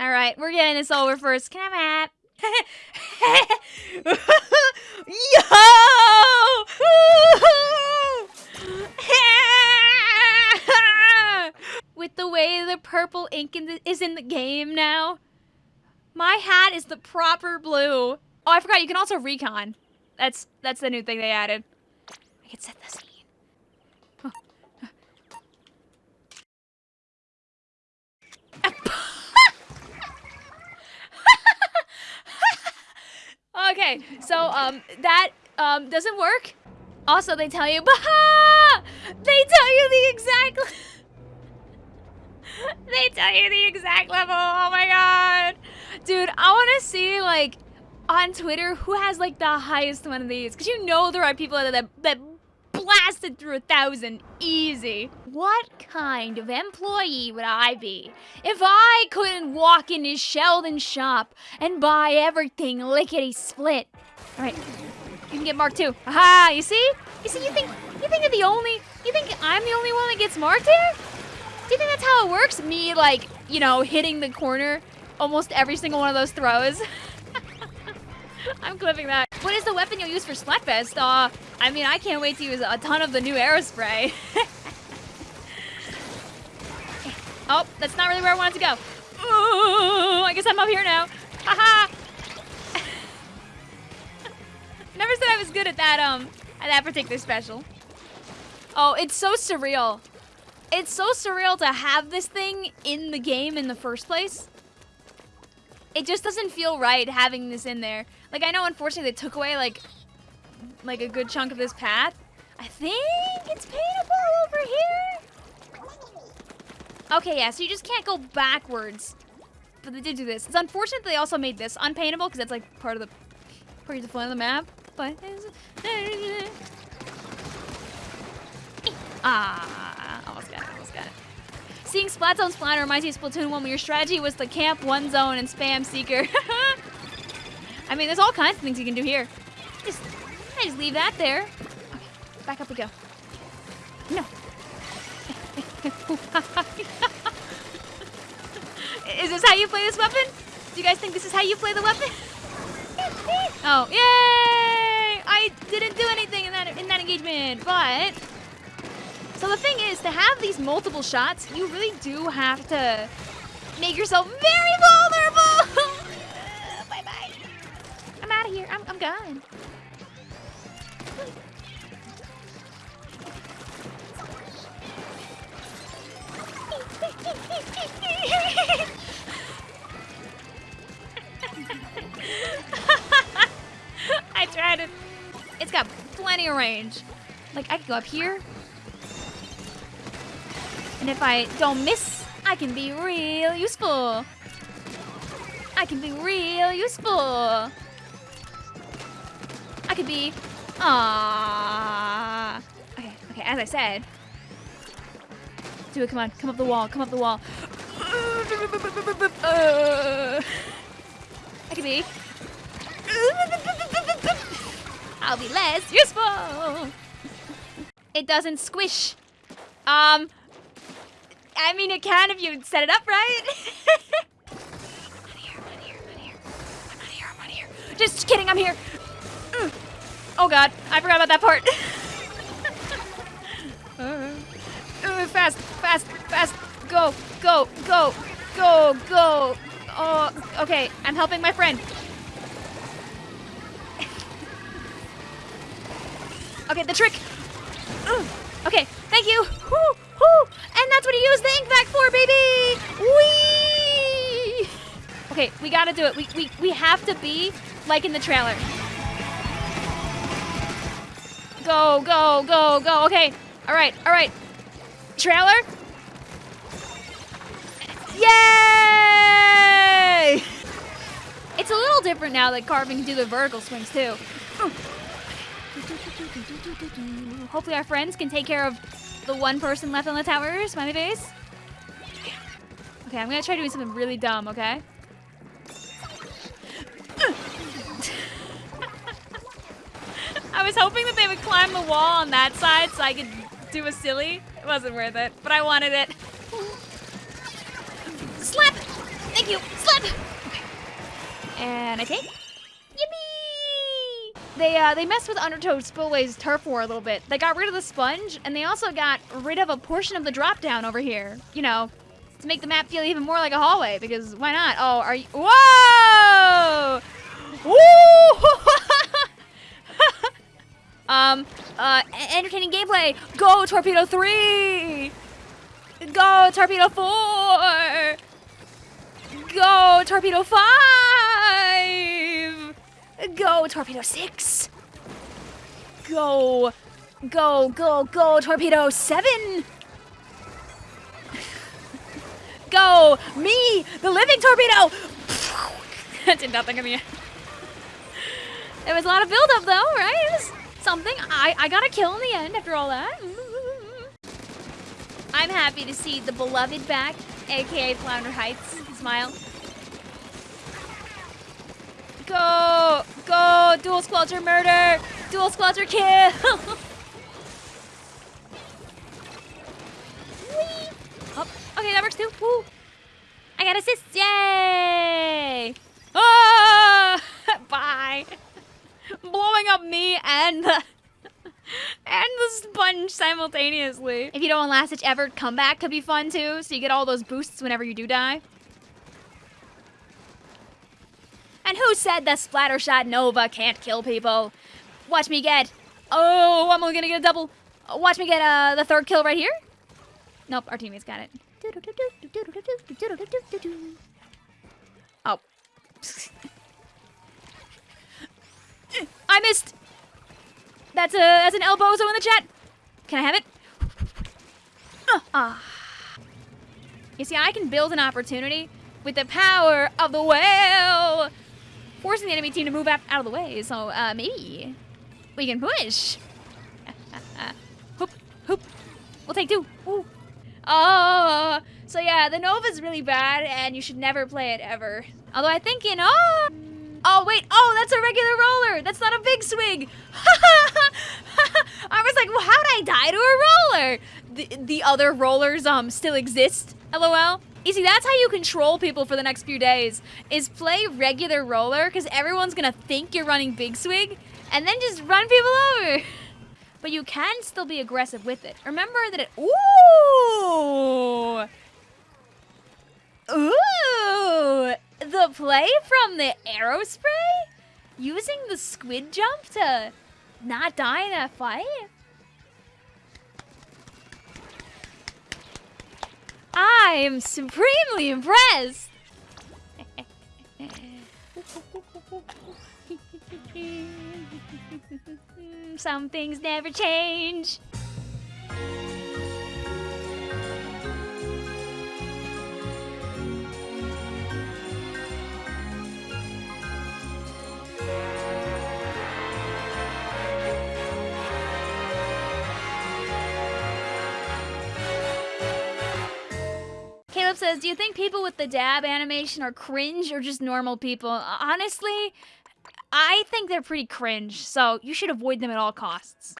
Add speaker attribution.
Speaker 1: All right, we're getting this over first. Can I have Yo! With the way the purple ink in the, is in the game now, my hat is the proper blue. Oh, I forgot. You can also recon. That's that's the new thing they added. I can set the okay, so um that um doesn't work. Also, they tell you, Baha! They tell you the exact. they tell you the exact level. Oh my god, dude! I want to see like on Twitter who has like the highest one of these, because you know there are people that, that blasted through a thousand easy. What kind of employee would I be if I couldn't walk into Sheldon's shop and buy everything lickety split? All right, you can get marked too. Aha! You see? You see? You think you think you're the only? You think I'm the only one that gets marked here? Do you think that's how it works? Me like you know hitting the corner almost every single one of those throws. I'm clipping that. Is the weapon you'll use for Splatfest? Uh, I mean, I can't wait to use a ton of the new Aerospray. oh, that's not really where I wanted to go. Ooh, I guess I'm up here now. Haha! Never said I was good at that, um, at that particular special. Oh, it's so surreal. It's so surreal to have this thing in the game in the first place. It just doesn't feel right having this in there. Like, I know, unfortunately, they took away, like, like a good chunk of this path. I think it's paintable over here. Okay, yeah, so you just can't go backwards. But they did do this. It's unfortunate they also made this unpaintable because that's like part of the part of the fun of the map. But ah, almost got it, almost got it. Seeing Splat Zone Splatter reminds me of Splatoon 1 when your strategy was the camp one zone and spam Seeker. I mean, there's all kinds of things you can do here. Just, I just leave that there. Okay, back up we go. No. is this how you play this weapon? Do you guys think this is how you play the weapon? oh, yay! I didn't do anything in that in that engagement, but so the thing is, to have these multiple shots, you really do have to make yourself very vulnerable. Of here. I'm, I'm gone. I tried it. It's got plenty of range. Like, I can go up here. And if I don't miss, I can be real useful. I can be real useful. I could be... Ah. Okay, okay, as I said. Do it, come on. Come up the wall, come up the wall. Uh, I could be... I'll be less useful. It doesn't squish. Um, I mean, it can if you set it up right. I'm here, I'm here, I'm here. I'm here, I'm here. Just kidding, I'm here. Oh god, I forgot about that part. uh, uh, fast, fast, fast. Go, go, go, go, go. Oh, okay, I'm helping my friend. okay, the trick. Okay, thank you. Woo, woo. And that's what he used the ink vac for, baby. Whee! Okay, we gotta do it. We, we, we have to be like in the trailer. Go, go, go, go. Okay. All right, all right. Trailer. Yay! It's a little different now that Carbon can do the vertical swings too. Hopefully our friends can take care of the one person left on the tower, smiley face. Okay, I'm gonna try doing something really dumb, okay? I was hoping that they would climb the wall on that side so I could do a silly. It wasn't worth it, but I wanted it. Slap! Thank you. Okay. And I take. Yippee! They uh they messed with Undertow Spillway's turf war a little bit. They got rid of the sponge, and they also got rid of a portion of the drop down over here. You know, to make the map feel even more like a hallway. Because why not? Oh, are you? Whoa! Woo! Um, uh, entertaining gameplay. Go Torpedo Three. Go Torpedo Four. Go Torpedo Five. Go Torpedo Six. Go, go, go, go Torpedo Seven. go me, the living torpedo. that did nothing to me. It was a lot of build-up though, right? Something. I, I got a kill in the end after all that. I'm happy to see the beloved back, aka Flounder Heights. Smile. Go! Go! Dual Squelcher murder! Dual Squelcher kill! Oh, okay, that works too. Woo! I got assists! Yay! Oh! Bye! Blowing up me and the and the sponge simultaneously. If you don't want last ditch ever, comeback could be fun too, so you get all those boosts whenever you do die. And who said the Splattershot Nova can't kill people? Watch me get. Oh, I'm only gonna get a double. Watch me get uh, the third kill right here. Nope, our teammates got it. Oh. I missed. That's a that's an elbozo in the chat. Can I have it? Ah. Uh, uh. You see, I can build an opportunity with the power of the whale, forcing the enemy team to move out, of the way. So uh, maybe we can push. hoop, hoop. We'll take two. Ooh. Oh, so yeah, the Nova's really bad, and you should never play it ever. Although I think in oh. Oh, wait. Oh, that's a regular roller. That's not a big swing. I was like, well, how did I die to a roller? The, the other rollers um still exist, lol. You see, that's how you control people for the next few days, is play regular roller, because everyone's going to think you're running big swing, and then just run people over. But you can still be aggressive with it. Remember that it... Ooh! Ooh! The play from the Aerospray? Using the squid jump to not die in a fight? I am supremely impressed! Some things never change. Says, do you think people with the dab animation are cringe or just normal people? Honestly, I think they're pretty cringe, so you should avoid them at all costs.